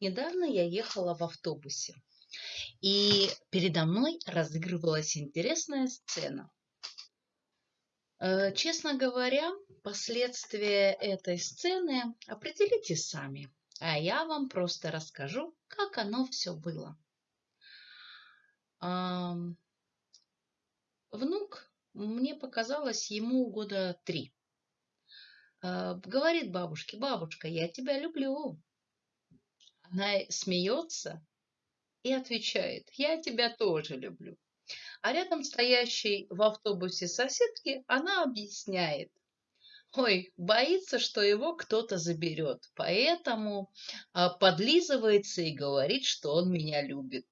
Недавно я ехала в автобусе, и передо мной разыгрывалась интересная сцена. Э, честно говоря, последствия этой сцены определите сами, а я вам просто расскажу, как оно все было. Внук, мне показалось, ему года три. Э, говорит бабушке, бабушка, я тебя люблю. Она смеется и отвечает, я тебя тоже люблю. А рядом стоящей в автобусе соседки она объясняет, ой, боится, что его кто-то заберет, поэтому а, подлизывается и говорит, что он меня любит.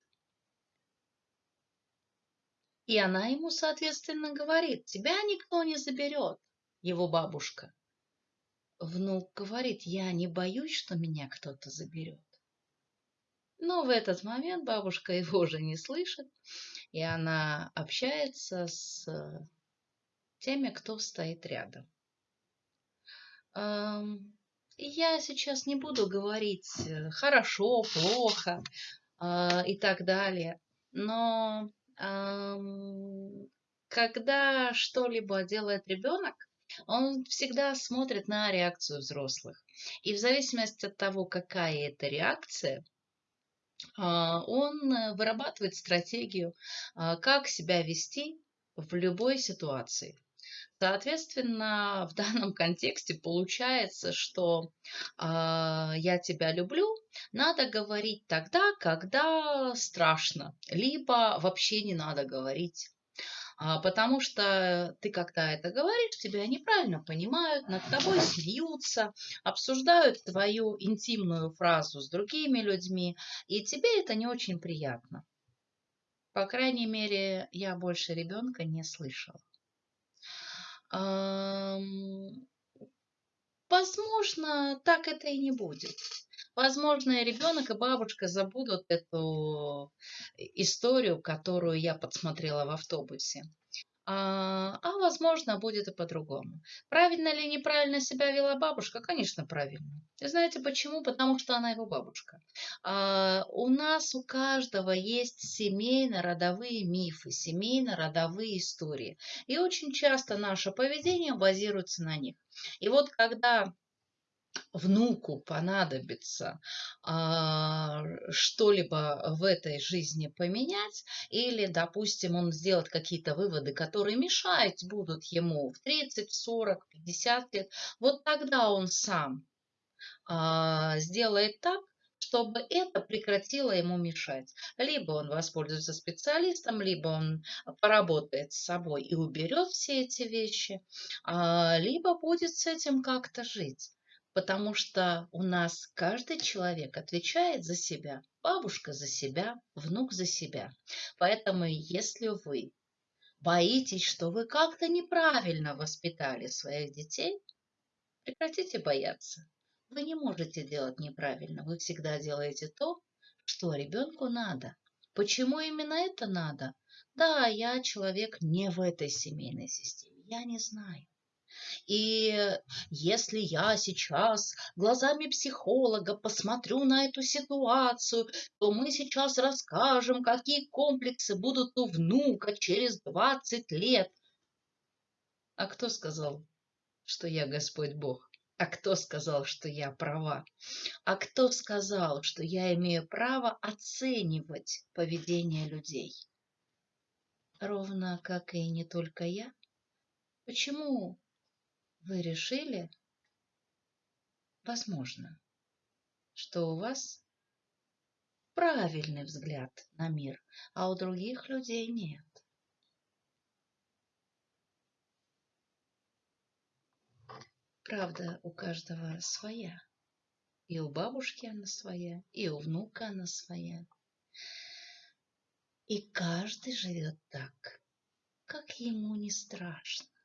И она ему, соответственно, говорит, тебя никто не заберет, его бабушка. Внук говорит, я не боюсь, что меня кто-то заберет. Но в этот момент бабушка его уже не слышит, и она общается с теми, кто стоит рядом. Я сейчас не буду говорить э, хорошо, плохо а, и так далее, но когда что-либо делает ребенок, он всегда смотрит на реакцию взрослых. И в зависимости от того, какая это реакция, он э, вырабатывает стратегию, а, как себя вести в любой ситуации. Соответственно, в данном контексте получается, что э, я тебя люблю, надо говорить тогда, когда страшно, либо вообще не надо говорить. А, потому что ты, когда это говоришь, тебя неправильно понимают, над тобой смеются, обсуждают твою интимную фразу с другими людьми, и тебе это не очень приятно. По крайней мере, я больше ребенка не слышала. Возможно, так это и не будет. Возможно, и ребенок, и бабушка забудут эту историю, которую я подсмотрела в автобусе. А, а возможно, будет и по-другому. Правильно или неправильно себя вела бабушка? Конечно, правильно. Знаете почему? Потому что она его бабушка. А, у нас у каждого есть семейно-родовые мифы, семейно-родовые истории. И очень часто наше поведение базируется на них. И вот когда внуку понадобится а, что-либо в этой жизни поменять, или, допустим, он сделает какие-то выводы, которые мешать будут ему в 30, 40, 50 лет, вот тогда он сам а, сделает так, чтобы это прекратило ему мешать. Либо он воспользуется специалистом, либо он поработает с собой и уберет все эти вещи, а, либо будет с этим как-то жить потому что у нас каждый человек отвечает за себя, бабушка за себя, внук за себя. Поэтому если вы боитесь, что вы как-то неправильно воспитали своих детей, прекратите бояться. Вы не можете делать неправильно, вы всегда делаете то, что ребенку надо. Почему именно это надо? Да, я человек не в этой семейной системе, я не знаю. И если я сейчас глазами психолога посмотрю на эту ситуацию, то мы сейчас расскажем, какие комплексы будут у внука через 20 лет. А кто сказал, что я Господь Бог? А кто сказал, что я права? А кто сказал, что я имею право оценивать поведение людей? Ровно как и не только я. Почему вы решили, возможно, что у вас правильный взгляд на мир, а у других людей нет. Правда, у каждого своя. И у бабушки она своя, и у внука она своя. И каждый живет так, как ему не страшно.